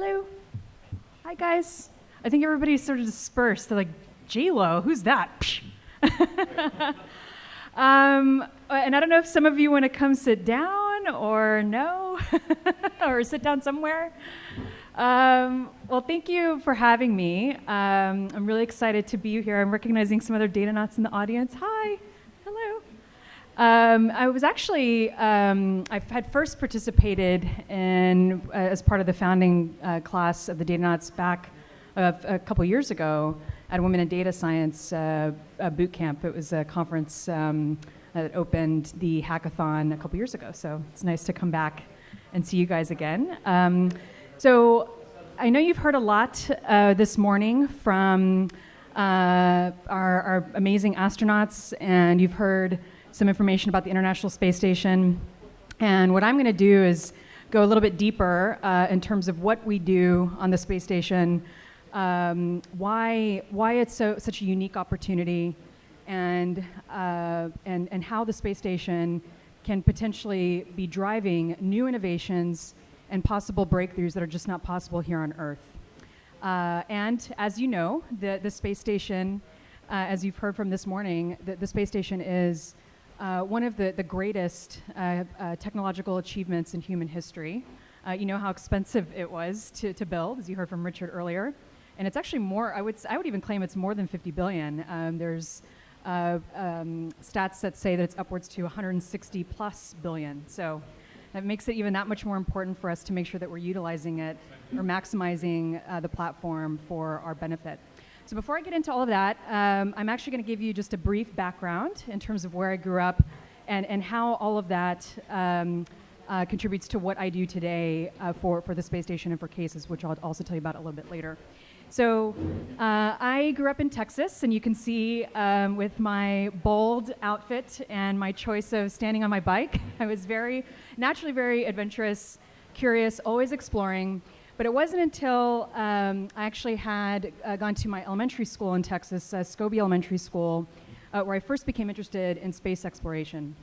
Hello. Hi, guys. I think everybody's sort of dispersed. They're like, J-Lo, who's that? um, and I don't know if some of you want to come sit down or no, or sit down somewhere. Um, well, thank you for having me. Um, I'm really excited to be here. I'm recognizing some other Datanauts in the audience. Hi. Um, I was actually, um, I had first participated in, uh, as part of the founding uh, class of the Datanauts back uh, a couple years ago at Women in Data Science uh, boot camp. It was a conference um, that opened the hackathon a couple years ago. So it's nice to come back and see you guys again. Um, so I know you've heard a lot uh, this morning from our, our, amazing astronauts, and you've heard some information about the International Space Station. And what I'm going to do is go a little bit deeper uh, in terms of what we do on the space station, um, why, why it's so, such a unique opportunity, and, uh, and, and how the space station can potentially be driving new innovations and possible breakthroughs that are just not possible here on Earth. Uh, and as you know, the, the space station, uh, as you've heard from this morning, the, the space station is uh, one of the, the greatest uh, uh, technological achievements in human history. Uh, you know how expensive it was to, to build, as you heard from Richard earlier. And it's actually more, I would, I would even claim it's more than 50 billion. Um, there's um, stats that say that it's upwards to 160 plus billion. So that makes it even that much more important for us to make sure that we're utilizing it or maximizing uh, the platform for our benefit. So before I get into all of that, um, I'm actually going to give you just a brief background in terms of where I grew up and, and how all of that um, uh, contributes to what I do today uh, for, for the space station and for CASIS, which I'll also tell you about a little bit later. So uh, I grew up in Texas, and you can see um, with my bold outfit and my choice of standing on my bike, I was very, naturally very adventurous, curious, always exploring. But it wasn't until um, I actually had uh, gone to my elementary school in Texas, uh, Scobee Elementary School, uh, where I first became interested in space exploration.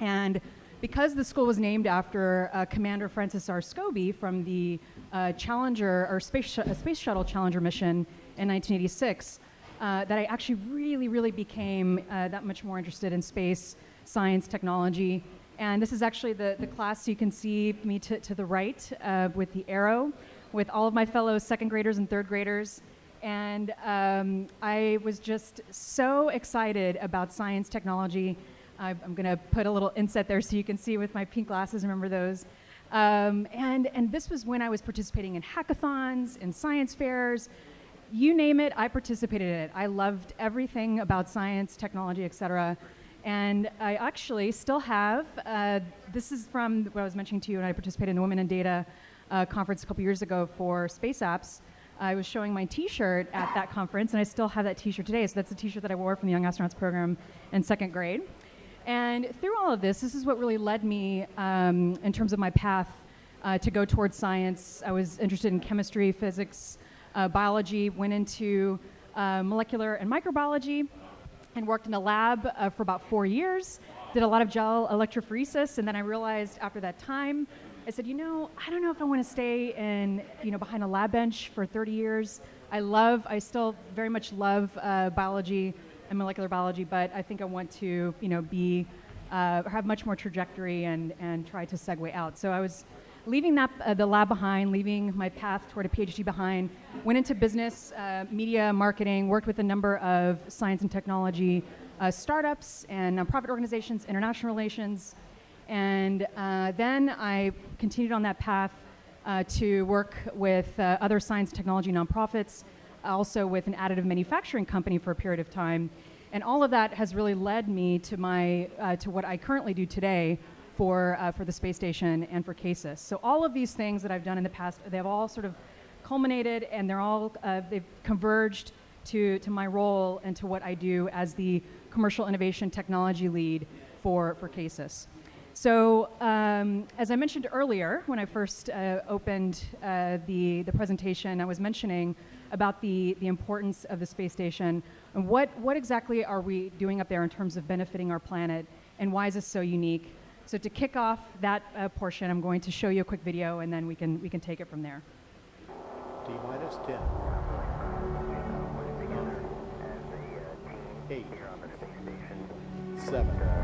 And because the school was named after uh, Commander Francis R. Scobee from the uh, Challenger or space, sh space shuttle Challenger mission in 1986, uh, that I actually really, really became uh, that much more interested in space, science, technology. And this is actually the, the class you can see me to, to the right uh, with the arrow, with all of my fellow second graders and third graders. And um, I was just so excited about science, technology, I'm going to put a little inset there so you can see with my pink glasses, remember those. Um, and, and this was when I was participating in hackathons, in science fairs, you name it, I participated in it. I loved everything about science, technology, et cetera. And I actually still have, uh, this is from what I was mentioning to you when I participated in the Women in Data uh, conference a couple years ago for space apps. I was showing my t-shirt at that conference and I still have that t-shirt today. So that's the t-shirt that I wore from the Young Astronauts program in second grade. And through all of this, this is what really led me um, in terms of my path uh, to go towards science. I was interested in chemistry, physics, uh, biology, went into uh, molecular and microbiology, and worked in a lab uh, for about four years. Did a lot of gel electrophoresis, and then I realized after that time, I said, you know, I don't know if I want to stay in, you know, behind a lab bench for 30 years. I love, I still very much love uh, biology and molecular biology, but I think I want to, you know, be, uh, have much more trajectory and, and try to segue out. So I was leaving that, uh, the lab behind, leaving my path toward a PhD behind, went into business, uh, media, marketing, worked with a number of science and technology uh, startups and nonprofit organizations, international relations, and uh, then I continued on that path uh, to work with other science technology nonprofits, also with an additive manufacturing company for a period of time. And all of that has really led me to, my, uh, to what I currently do today for, uh, for the space station and for CASIS. So all of these things that I've done in the past, they've all sort of culminated and they're all, uh, they've converged to, to my role and to what I do as the commercial innovation technology lead for, for CASIS. So um, as I mentioned earlier, when I first uh, opened uh, the, the presentation, I was mentioning about the, the importance of the space station and what, what exactly are we doing up there in terms of benefiting our planet and why is this so unique? So to kick off that uh, portion, I'm going to show you a quick video and then we can, we can take it from there. T minus 10. 8. 7.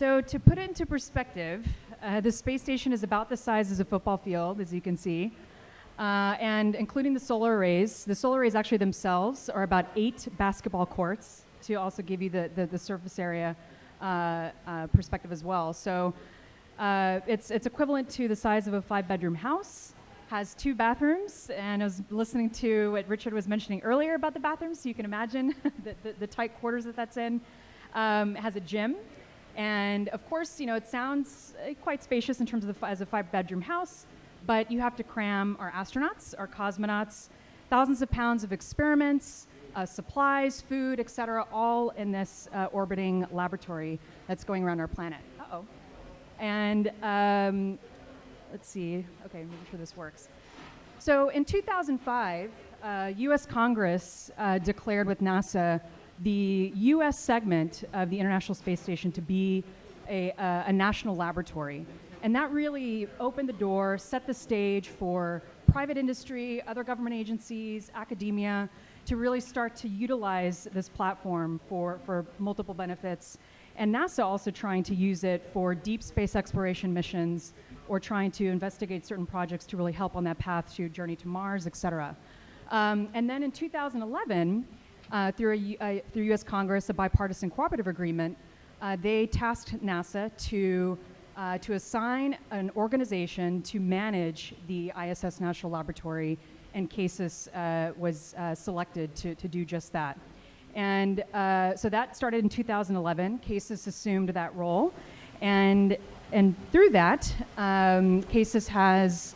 So to put it into perspective, uh, the space station is about the size as a football field, as you can see. Uh, and including the solar arrays, the solar arrays actually themselves are about eight basketball courts to also give you the, the, the surface area uh, uh, perspective as well. So uh, it's, it's equivalent to the size of a five bedroom house, has two bathrooms, and I was listening to what Richard was mentioning earlier about the bathrooms, so you can imagine the, the, the tight quarters that that's in. Um, has a gym, and of course, you know, it sounds uh, quite spacious in terms of the, as a five bedroom house, but you have to cram our astronauts, our cosmonauts, thousands of pounds of experiments, uh, supplies, food, et cetera, all in this uh, orbiting laboratory that's going around our planet. Uh oh. And um, let's see. Okay, making sure this works. So in 2005, uh, U.S. Congress uh, declared with NASA the U.S. segment of the International Space Station to be a, uh, a national laboratory. And that really opened the door, set the stage for private industry, other government agencies, academia, to really start to utilize this platform for, for multiple benefits. And NASA also trying to use it for deep space exploration missions or trying to investigate certain projects to really help on that path to journey to Mars, et cetera. Um, and then in 2011, uh, through, a, uh, through U.S. Congress, a bipartisan cooperative agreement, uh, they tasked NASA to, uh, to assign an organization to manage the ISS National Laboratory, and CASIS uh, was selected to, to do just that. And so that started in 2011. CASIS assumed that role. And, and through that, um, CASIS has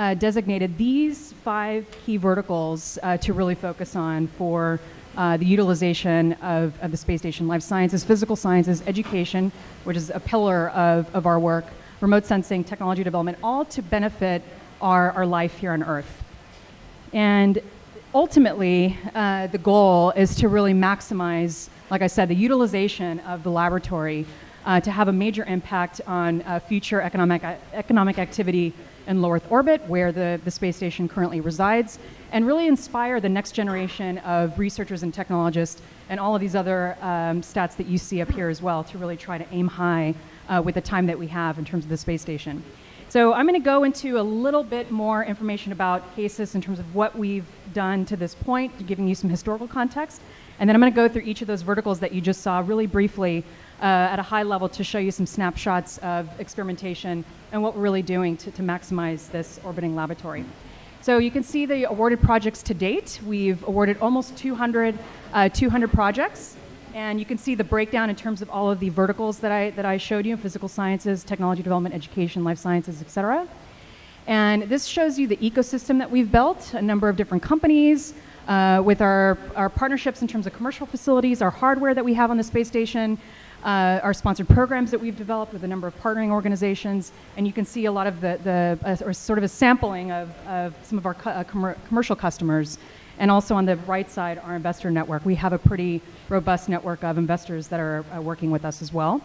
uh, designated these five key verticals uh, to really focus on for uh, the utilization of, of the space station life sciences, physical sciences, education, which is a pillar of, of our work, remote sensing, technology development, all to benefit our, our life here on Earth. And ultimately, uh, the goal is to really maximize, like I said, the utilization of the laboratory uh, to have a major impact on uh, future economic, economic activity in low Earth orbit, where the, the space station currently resides, and really inspire the next generation of researchers and technologists and all of these other um, stats that you see up here as well to really try to aim high uh, with the time that we have in terms of the space station. So I'm going to go into a little bit more information about CASIS in terms of what we've done to this point, giving you some historical context. And then I'm going to go through each of those verticals that you just saw really briefly uh, at a high level to show you some snapshots of experimentation and what we're really doing to, to maximize this orbiting laboratory. So you can see the awarded projects to date. We've awarded almost 200, uh, 200 projects. And you can see the breakdown in terms of all of the verticals that I, that I showed you, physical sciences, technology development, education, life sciences, et cetera. And this shows you the ecosystem that we've built, a number of different companies, uh, with our, our partnerships in terms of commercial facilities, our hardware that we have on the space station, uh, our sponsored programs that we've developed with a number of partnering organizations, and you can see a lot of the, the uh, or sort of a sampling of, of some of our cu- uh, commer- commercial customers. And also on the right side, our investor network. We have a pretty robust network of investors that are uh, working with us as well.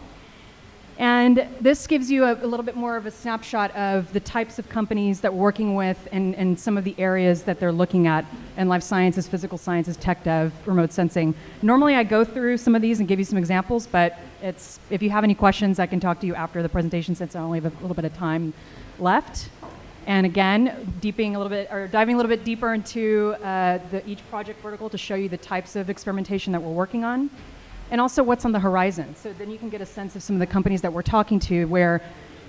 And this gives you a, a, little bit more of a snapshot of the types of companies that we're working with and, and some of the areas that they're looking at in life sciences, physical sciences, tech dev, remote sensing. Normally I go through some of these and give you some examples, but it's, if you have any questions, I can talk to you after the presentation since I only have a little bit of time left. And again, deeping a little bit or diving a little bit deeper into uh, the, each project vertical to show you the types of experimentation that we're working on, and also what's on the horizon. So then you can get a sense of some of the companies that we're talking to, where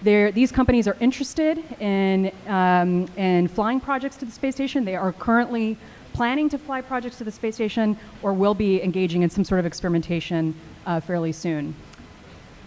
these companies are interested in um, in flying projects to the space station. They are currently planning to fly projects to the space station, or will be engaging in some sort of experimentation uh, fairly soon.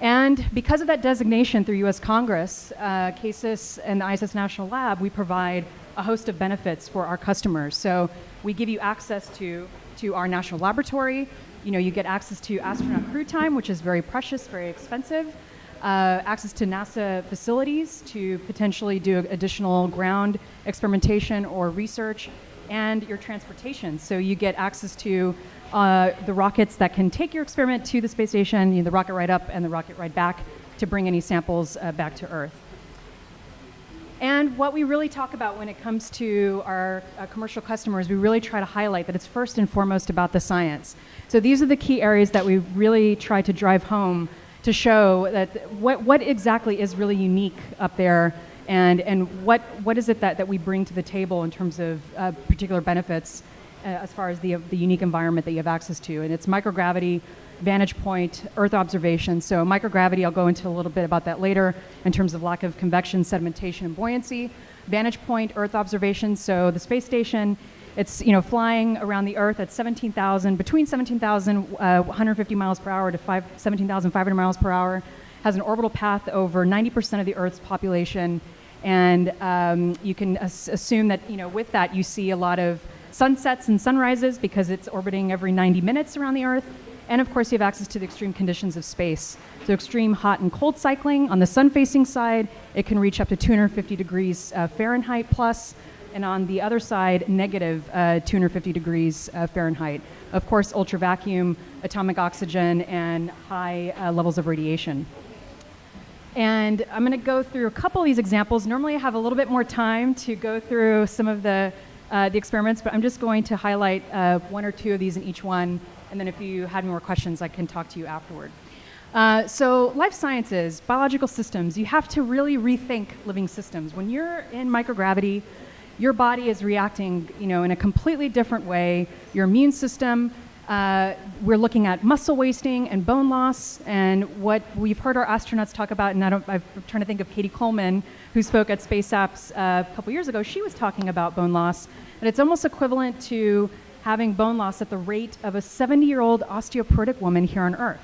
And because of that designation through US Congress, uh, CASIS and the ISS National Lab, we provide a host of benefits for our customers. So we give you access to, to our national laboratory. You know, you get access to astronaut crew time, which is very precious, very expensive. Uh, access to NASA facilities to potentially do additional ground experimentation or research, and your transportation. So you get access to uh, the rockets that can take your experiment to the space station, you know, the rocket ride up and the rocket ride back to bring any samples uh, back to Earth. And what we really talk about when it comes to our uh, commercial customers, we really try to highlight that it's first and foremost about the science. So these are the key areas that we really try to drive home to show that what, what exactly is really unique up there and, and what, what is it that, that we bring to the table in terms of uh, particular benefits uh, as far as the, the unique environment that you have access to. And it's microgravity, vantage point, Earth observation. So microgravity, I'll go into a little bit about that later in terms of lack of convection, sedimentation, and buoyancy. Vantage point, Earth observation. So the space station, it's you know flying around the Earth at 17,000, between 17,000, uh, 150 miles per hour to 17,500 miles per hour. Has an orbital path over 90% of the Earth's population, and um, you can as- assume that you know with that you see a lot of sunsets and sunrises because it's orbiting every 90 minutes around the Earth. And of course, you have access to the extreme conditions of space. So, extreme hot and cold cycling. On the sun facing side, it can reach up to 250 degrees uh, Fahrenheit plus, and on the other side, negative uh, 250 degrees uh, Fahrenheit. Of course, ultra vacuum, atomic oxygen, and high uh, levels of radiation. And I'm going to go through a couple of these examples. Normally, I have a little bit more time to go through some of the uh, the experiments, but I'm just going to highlight uh, one or two of these in each one, and then if you had more questions, I can talk to you afterward. Uh, so life sciences, biological systems, you have to really rethink living systems. When you're in microgravity, your body is reacting, you know, in a completely different way. Your immune system, uh, we're looking at muscle wasting and bone loss, and what we've heard our astronauts talk about, and I I'm trying to think of Cady Coleman, who spoke at Space Apps uh, a couple years ago, she was talking about bone loss. And it's almost equivalent to having bone loss at the rate of a 70 year old osteoporotic woman here on Earth.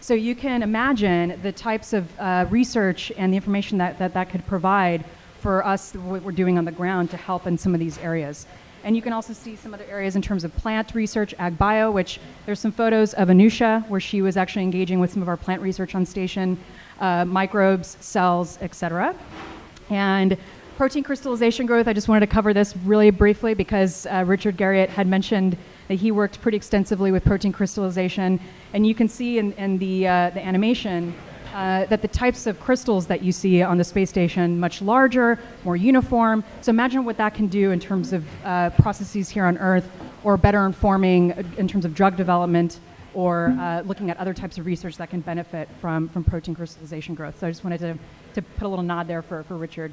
So you can imagine the types of uh, research and the information that, that that could provide for us, what we're doing on the ground to help in some of these areas. And you can also see some other areas in terms of plant research, ag bio, which there's some photos of Anousheh, where she was actually engaging with some of our plant research on station, uh, microbes, cells, et cetera. And protein crystallization growth, I just wanted to cover this really briefly because uh, Richard Garriott had mentioned that he worked pretty extensively with protein crystallization. And you can see in, in the, uh, the animation uh, that the types of crystals that you see on the space station much larger, more uniform. So imagine what that can do in terms of uh, processes here on Earth, or better informing uh, in terms of drug development, or uh, looking at other types of research that can benefit from, from protein crystallization growth. So I just wanted to, to put a little nod there for, for Richard.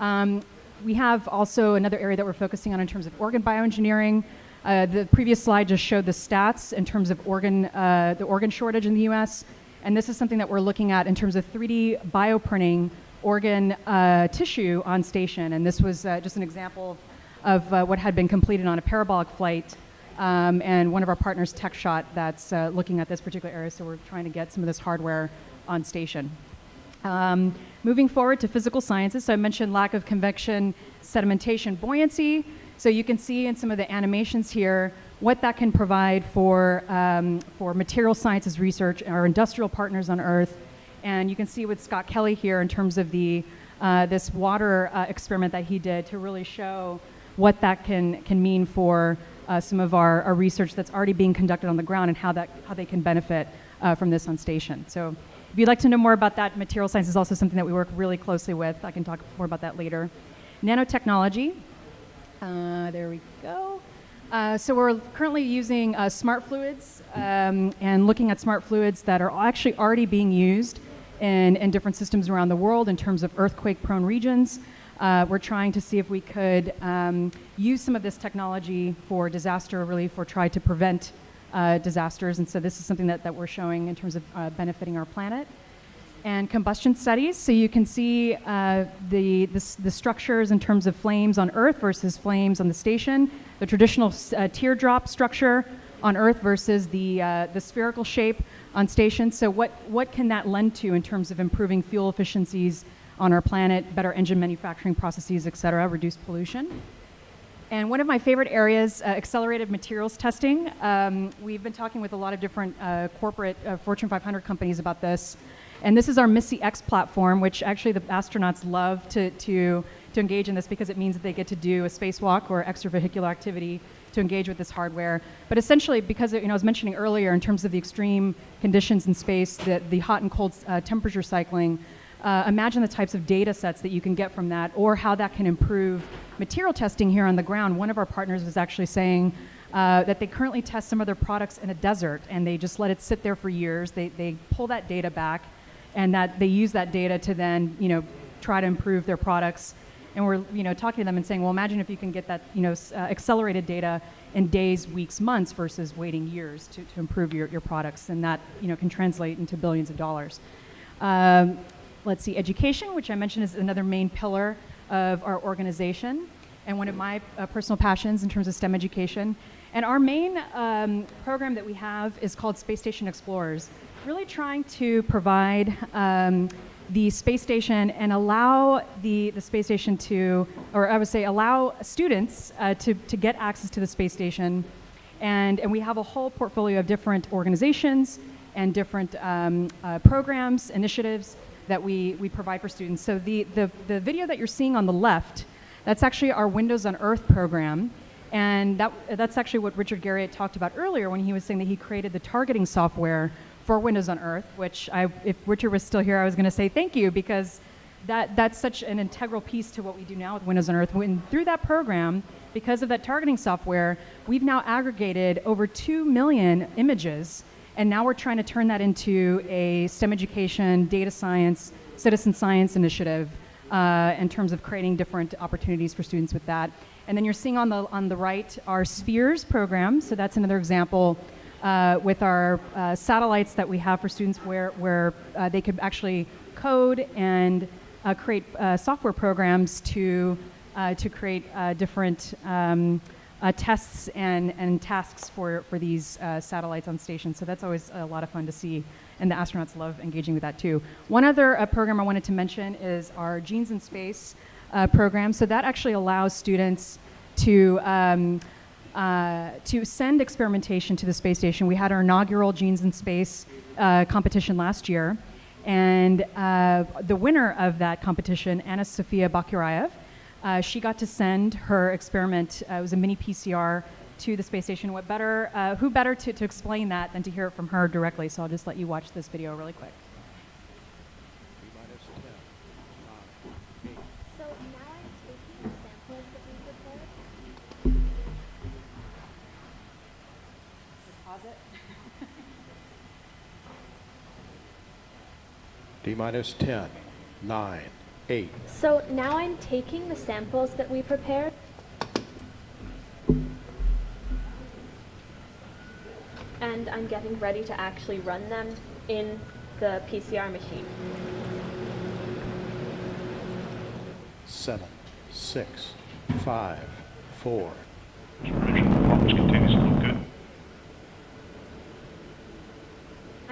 Um, we have also another area that we're focusing on in terms of organ bioengineering. Uh, the previous slide just showed the stats in terms of organ, uh, the organ shortage in the U.S. And this is something that we're looking at in terms of 3D bioprinting organ uh, tissue on station. And this was uh, just an example of, uh, what had been completed on a parabolic flight. Um, and one of our partners, TechShot, that's uh, looking at this particular area. So we're trying to get some of this hardware on station. Um, moving forward to physical sciences, so I mentioned lack of convection, sedimentation, buoyancy. So you can see in some of the animations here what that can provide for, um, for material sciences research, our industrial partners on Earth. And you can see with Scott Kelly here in terms of the, uh, this water uh, experiment that he did to really show what that can, can mean for uh, some of our, our, research that's already being conducted on the ground and how, that, how they can benefit uh, from this on station. So if you'd like to know more about that, material science is also something that we work really closely with. I can talk more about that later. Nanotechnology. Uh, there we go. Uh, so we're currently using uh, smart fluids um, and looking at smart fluids that are actually already being used in, in different systems around the world in terms of earthquake-prone regions. Uh, we're trying to see if we could um, use some of this technology for disaster relief or try to prevent uh, disasters. And so this is something that, that we're showing in terms of uh, benefiting our planet. And combustion studies, so you can see uh, the, the, the structures in terms of flames on Earth versus flames on the station, the traditional uh, teardrop structure on Earth versus the, uh, the spherical shape on station. So what, what can that lend to in terms of improving fuel efficiencies on our planet, better engine manufacturing processes, et cetera, reduce pollution? And one of my favorite areas, uh, accelerated materials testing. Um, we've been talking with a lot of different uh, corporate uh, Fortune 500 companies about this. And this is our MISSE-X platform, which actually the astronauts love to, to, to engage in this because it means that they get to do a spacewalk or extravehicular activity to engage with this hardware. But essentially, because you know, I was mentioning earlier in terms of the extreme conditions in space, the, the hot and cold uh, temperature cycling, uh, imagine the types of data sets that you can get from that or how that can improve material testing here on the ground. One of our partners was actually saying uh, that they currently test some of their products in a desert and they just let it sit there for years. They, they pull that data back and that they use that data to then, you know, try to improve their products. And we're, you know, talking to them and saying, well, imagine if you can get that, you know, uh, accelerated data in days, weeks, months versus waiting years to, to improve your, your products. And that, you know, can translate into billions of dollars. Um, let's see, education, which I mentioned is another main pillar of our organization and one of my uh, personal passions in terms of STEM education. And our main um, program that we have is called Space Station Explorers, really trying to provide um, the space station and allow the, the space station to, or I would say, allow students uh, to, to get access to the space station. And, and we have a whole portfolio of different organizations and different um, uh, programs, initiatives that we, we provide for students. So the, the, the video that you're seeing on the left, that's actually our Windows on Earth program. And that, that's actually what Richard Garriott talked about earlier when he was saying that he created the targeting software for Windows on Earth, which I, if Richard was still here, I was going to say thank you because that, that's such an integral piece to what we do now with Windows on Earth. When, through that program, because of that targeting software, we've now aggregated over 2 million images, and now we're trying to turn that into a STEM education, data science, citizen science initiative uh, in terms of creating different opportunities for students with that. And then you're seeing on the, on the right our Spheres program, so that's another example uh, with our uh, satellites that we have for students where, where uh, they could actually code and uh, create uh, software programs to, to create different um, uh, tests and, and tasks for, for these uh, satellites on stations. So that's always a lot of fun to see, and the astronauts love engaging with that too. One other uh, program I wanted to mention is our Genes in Space uh, program. So that actually allows students to um, uh, to send experimentation to the space station. We had our inaugural Genes in Space uh, competition last year, and the winner of that competition, Anna Sophia Boguraev, uh, she got to send her experiment. Uh, it was a mini PCR to the space station. What better? Uh, who better to, to explain that than to hear it from her directly? So I'll just let you watch this video really quick. T-minus 10, 9, 8, So now I'm taking the samples that we prepared. Pause it. D-minus 10, 9, 8, So now I'm taking the samples that we prepared. And I'm getting ready to actually run them in the PCR machine. 7, 6, 5, 4, Performance continues to look good.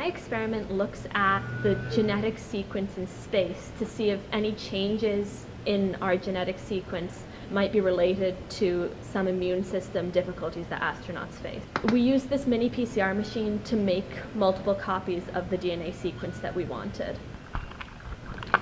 My experiment looks at the genetic sequence in space to see if any changes in our genetic sequence might be related to some immune system difficulties that astronauts face. We used this mini PCR machine to make multiple copies of the DNA sequence that we wanted.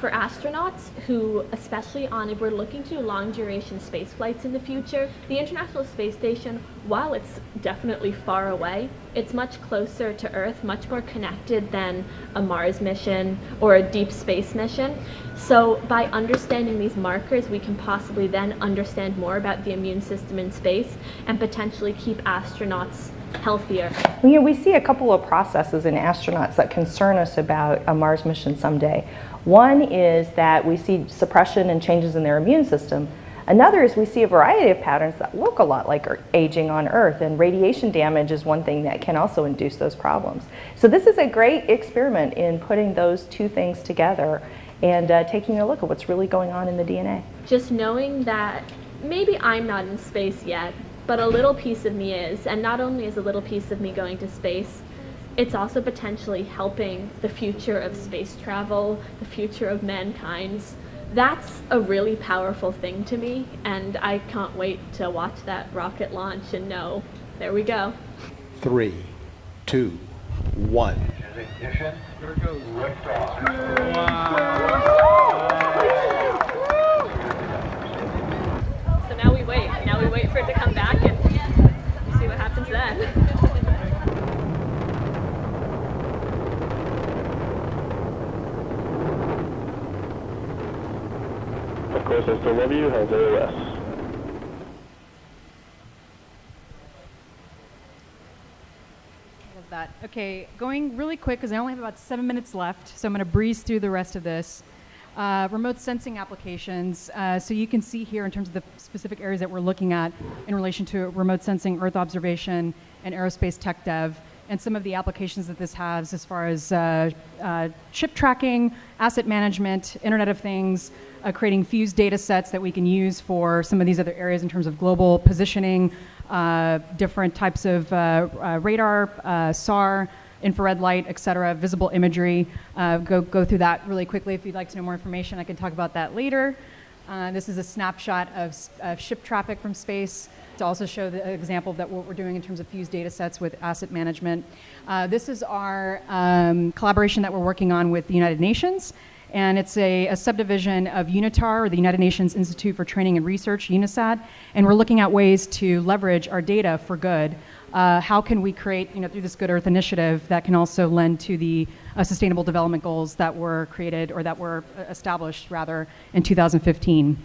For astronauts who, especially on if we're looking to long duration space flights in the future, the International Space Station, while it's definitely far away, it's much closer to Earth, much more connected than a Mars mission or a deep space mission. So by understanding these markers, we can possibly then understand more about the immune system in space and potentially keep astronauts healthier? Well, you know, we see a couple of processes in astronauts that concern us about a Mars mission someday. One is that we see suppression and changes in their immune system. Another is we see a variety of patterns that look a lot like aging on Earth, and radiation damage is one thing that can also induce those problems. So this is a great experiment in putting those two things together and uh, taking a look at what's really going on in the DNA. Just knowing that maybe I'm not in space yet, but a little piece of me is, and not only is a little piece of me going to space, it's also potentially helping the future of space travel, the future of mankind's that's a really powerful thing to me, and I can't wait to watch that rocket launch and know, there we go. Three, two, one. Ignition. Here it goes. So now we wait. Now we wait for it to come back what. Of course, I still love you. How's AOS? Love that. Okay, going really quick because I only have about seven minutes left, so I'm going to breeze through the rest of this. Uh, remote sensing applications. Uh, so you can see here in terms of the specific areas that we're looking at in relation to remote sensing, Earth observation, and aerospace tech dev, and some of the applications that this has as far as uh, uh, ship tracking, asset management, Internet of Things, uh, creating fused data sets that we can use for some of these other areas in terms of global positioning, uh, different types of uh, uh, radar, uh, SAR, infrared light, et cetera, visible imagery. Uh, go, go through that really quickly. If you'd like to know more information, I can talk about that later. Uh, this is a snapshot of, of ship traffic from space to also show the example of that what we're doing in terms of fused data sets with asset management. Uh, this is our um, collaboration that we're working on with the United Nations and it's a, a, subdivision of UNITAR, or the United Nations Institute for Training and Research, UNOSAT, and we're looking at ways to leverage our data for good. Uh, how can we create, you know, through this Good Earth initiative that can also lend to the uh, Sustainable Development Goals that were created or that were uh, established rather in 2015.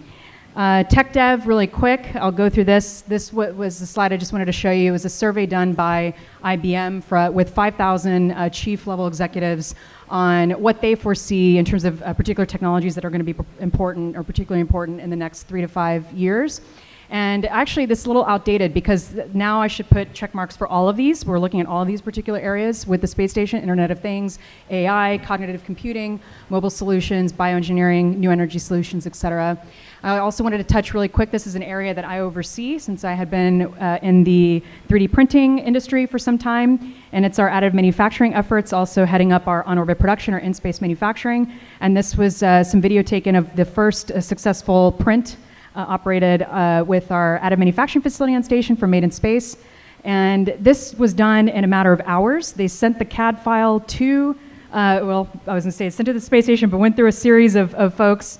Uh, tech dev, really quick, I'll go through this. This was the slide I just wanted to show you. It was a survey done by IBM for, with 5,000 uh, chief level executives on what they foresee in terms of uh, particular technologies that are going to be important or particularly important in the next three to five years. And actually, this is a little outdated because now I should put check marks for all of these. We're looking at all these particular areas with the space station, Internet of Things, AI, cognitive computing, mobile solutions, bioengineering, new energy solutions, et cetera. I also wanted to touch really quick. This is an area that I oversee since I had been uh, in the 3D printing industry for some time, and it's our additive manufacturing efforts, also heading up our on-orbit production or in-space manufacturing. And this was uh, some video taken of the first uh, successful print uh, operated uh, with our additive manufacturing facility on station for Made in Space. And this was done in a matter of hours. They sent the CAD file to, uh, well, I was to say, sent to the space station, but went through a series of, of folks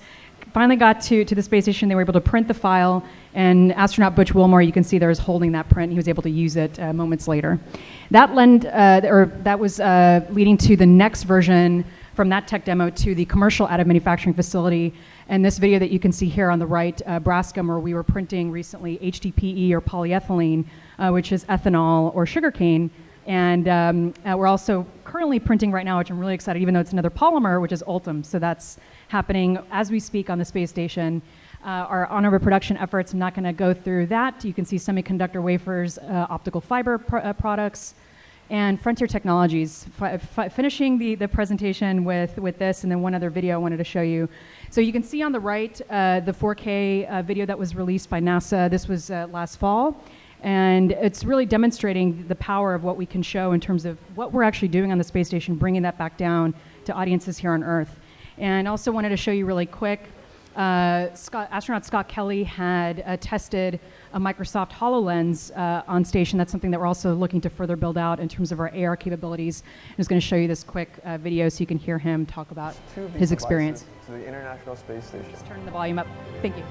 finally got to, to the space station. They were able to print the file, and astronaut Butch Wilmore, you can see there is holding that print. He was able to use it uh, moments later. That lend, uh, or that was uh, leading to the next version from that tech demo to the commercial additive manufacturing facility. And this video that you can see here on the right, uh, Braskem, where we were printing recently HDPE or polyethylene, uh, which is ethanol or sugarcane. And um, uh, we're also currently printing right now, which I'm really excited, even though it's another polymer, which is Ultem. So that's happening as we speak on the space station. Uh, our on-orbit production efforts, I'm not going to go through that. You can see semiconductor wafers, uh, optical fiber pr- uh, products, and frontier technologies. Finishing the, the presentation with, with this, and then one other video I wanted to show you. So you can see on the right uh, the 4K uh, video that was released by NASA. This was uh, last fall. And it's really demonstrating the power of what we can show in terms of what we're actually doing on the space station, bringing that back down to audiences here on Earth. And also wanted to show you really quick, uh, Scott, astronaut Scott Kelly had uh, tested a Microsoft HoloLens uh, on station. That's something that we're also looking to further build out in terms of our AR capabilities. I'm just going to show you this quick uh, video so you can hear him talk about Two of these his experience. To the International Space Station. Just turn the volume up. Thank you.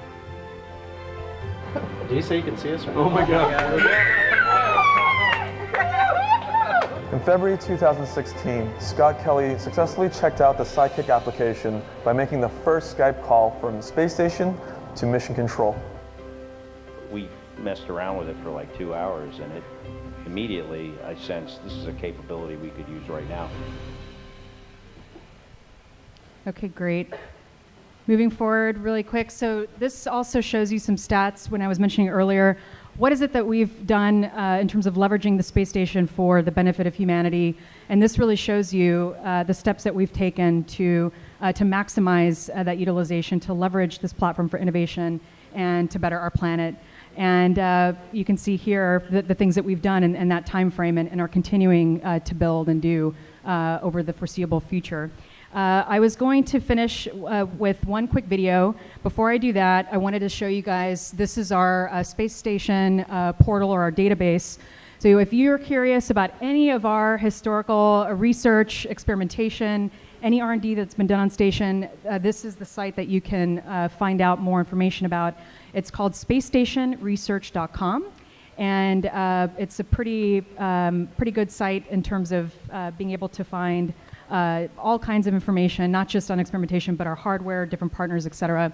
Did he say you can see us? Or Oh my God. In February 2016, Scott Kelly successfully checked out the Sidekick application by making the first Skype call from the space station to mission control. Messed around with it for like two hours, and it immediately I sensed this is a capability we could use right now. Okay, great. Moving forward really quick. So this also shows you some stats when I was mentioning earlier. What is it that we've done uh, in terms of leveraging the space station for the benefit of humanity? And this really shows you uh, the steps that we've taken to, uh, to maximize uh, that utilization, to leverage this platform for innovation and to better our planet. And uh, you can see here the, the things that we've done in, in that time frame and, and are continuing uh, to build and do uh, over the foreseeable future. Uh, I was going to finish uh, with one quick video. Before I do that, I wanted to show you guys, this is our uh, space station portal or our database. So if you're curious about any of our historical research, experimentation, any R&D that's been done on station, uh, this is the site that you can find out more information about. It's called spacestationresearch.com and uh, it's a pretty um, pretty good site in terms of uh, being able to find uh, all kinds of information, not just on experimentation, but our hardware, different partners, et cetera.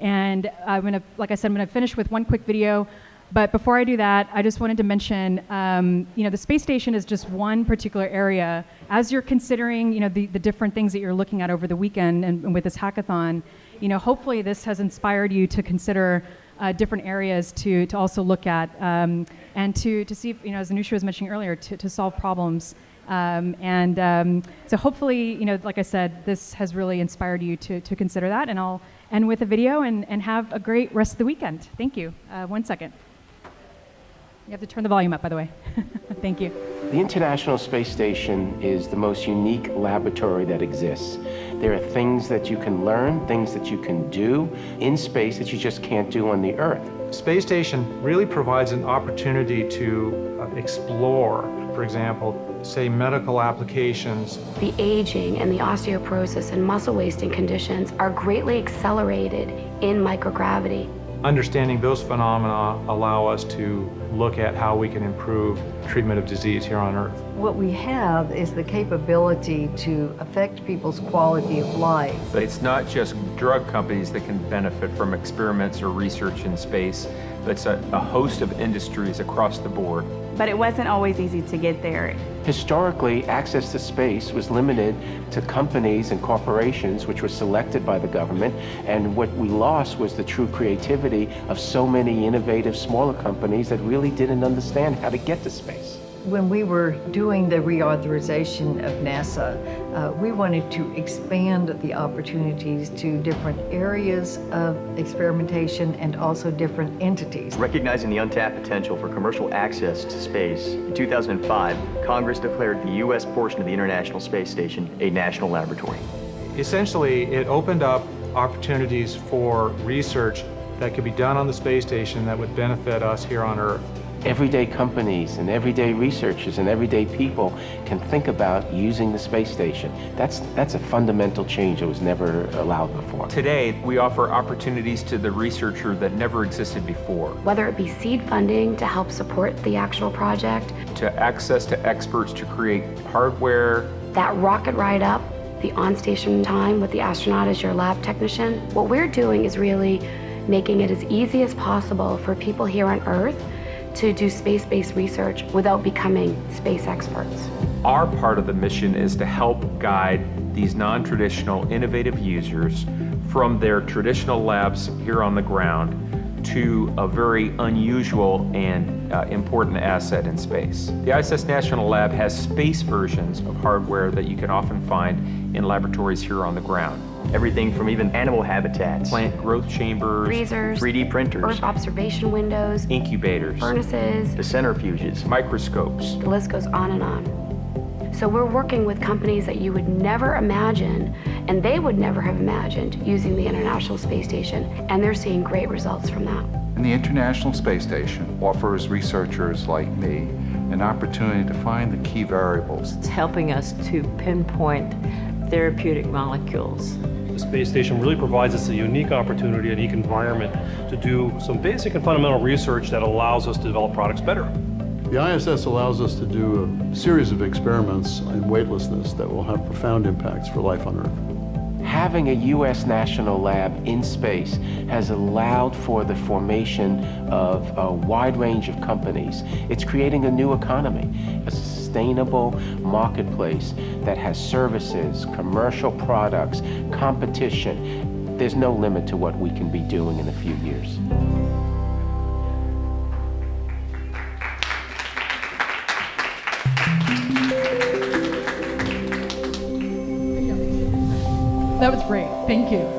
And I'm gonna, like I said, I'm gonna finish with one quick video. But before I do that, I just wanted to mention, um, you know, the space station is just one particular area. As you're considering, you know, the, the different things that you're looking at over the weekend and, and with this hackathon, you know, hopefully this has inspired you to consider uh, different areas to, to also look at um, and to, to see, if, you know, as Anousheh was mentioning earlier, to, to solve problems. Um, and um, so hopefully, you know, like I said, this has really inspired you to, to consider that. And I'll end with a video and, and have a great rest of the weekend. Thank you. Uh, one second. You have to turn the volume up, by the way. Thank you. The International Space Station is the most unique laboratory that exists. There are things that you can learn, things that you can do in space that you just can't do on the Earth. Space Station really provides an opportunity to uh, explore, for example, say medical applications. The aging and the osteoporosis and muscle wasting conditions are greatly accelerated in microgravity. Understanding those phenomena allow us to look at how we can improve treatment of disease here on Earth. What we have is the capability to affect people's quality of life. But it's not just drug companies that can benefit from experiments or research in space, it's a, a host of industries across the board. But it wasn't always easy to get there. Historically, access to space was limited to companies and corporations which were selected by the government, and what we lost was the true creativity of so many innovative smaller companies that really didn't understand how to get to space. When we were doing the reauthorization of NASA, uh, we wanted to expand the opportunities to different areas of experimentation and also different entities. Recognizing the untapped potential for commercial access to space, in 2005, Congress declared the U.S. portion of the International Space Station a national laboratory. Essentially, it opened up opportunities for research that could be done on the space station that would benefit us here on Earth everyday companies and everyday researchers and everyday people can think about using the space station. That's, that's a fundamental change that was never allowed before. Today, we offer opportunities to the researcher that never existed before. Whether it be seed funding to help support the actual project, to access to experts to create hardware, that rocket ride up, the on-station time with the astronaut as your lab technician, what we're doing is really making it as easy as possible for people here on Earth to do space-based research without becoming space experts. Our part of the mission is to help guide these non-traditional innovative users from their traditional labs here on the ground to a very unusual and uh, important asset in space. The ISS National Lab has space versions of hardware that you can often find in laboratories here on the ground. Everything from even animal habitats, plant growth chambers, freezers, 3D printers, Earth observation windows, incubators, furnaces, the centrifuges, microscopes. The list goes on and on. So we're working with companies that you would never imagine, and they would never have imagined using the International Space Station, and they're seeing great results from that. And the International Space Station offers researchers like me an opportunity to find the key variables. It's helping us to pinpoint therapeutic molecules. The space station really provides us a unique opportunity, a unique environment to do some basic and fundamental research that allows us to develop products better. The ISS allows us to do a series of experiments in weightlessness that will have profound impacts for life on Earth. Having a U.S. national lab in space has allowed for the formation of a wide range of companies. It's creating a new economy, a sustainable marketplace that has services, commercial products, competition. There's no limit to what we can be doing in a few years. That was great. Thank you.